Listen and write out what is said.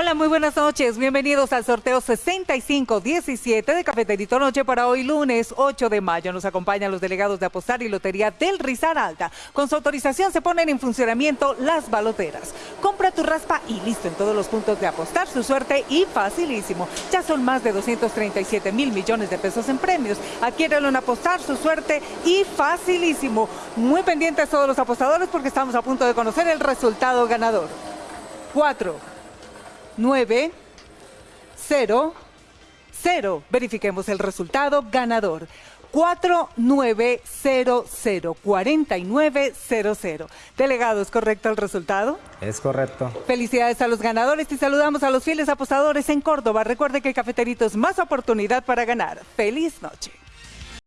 Hola, muy buenas noches. Bienvenidos al sorteo 6517 de Cafeterito Noche para hoy lunes 8 de mayo. Nos acompañan los delegados de Apostar y Lotería del Rizar Alta. Con su autorización se ponen en funcionamiento las baloteras. Compra tu raspa y listo en todos los puntos de Apostar. Su suerte y facilísimo. Ya son más de 237 mil millones de pesos en premios. Adquiérelo en Apostar, su suerte y facilísimo. Muy pendientes todos los apostadores porque estamos a punto de conocer el resultado ganador. 4 9, 0, 0. Verifiquemos el resultado ganador. 4900 4900. Delegado, ¿es correcto el resultado? Es correcto. Felicidades a los ganadores y saludamos a los fieles apostadores en Córdoba. Recuerde que el cafeterito es más oportunidad para ganar. Feliz noche.